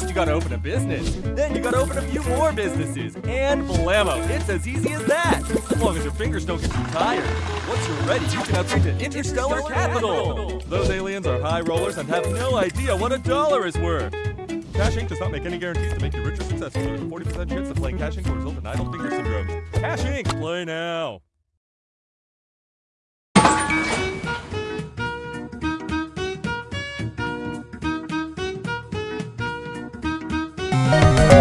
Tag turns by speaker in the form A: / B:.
A: you gotta open a business. Then you gotta open a few more businesses. And blammo, it's as easy as that. As long as your fingers don't get too tired. Once you're ready, you can upgrade to Interstellar Capital. Those aliens are high rollers and have no idea what a dollar is worth. Cash Inc. does not make any guarantees to make you rich or successful. There's a 40% chance that playing Cash Inc. will result in idle finger syndrome. Cash Inc. Play now.
B: Thank